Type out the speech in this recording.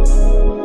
Música